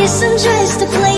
guess I'm just a player.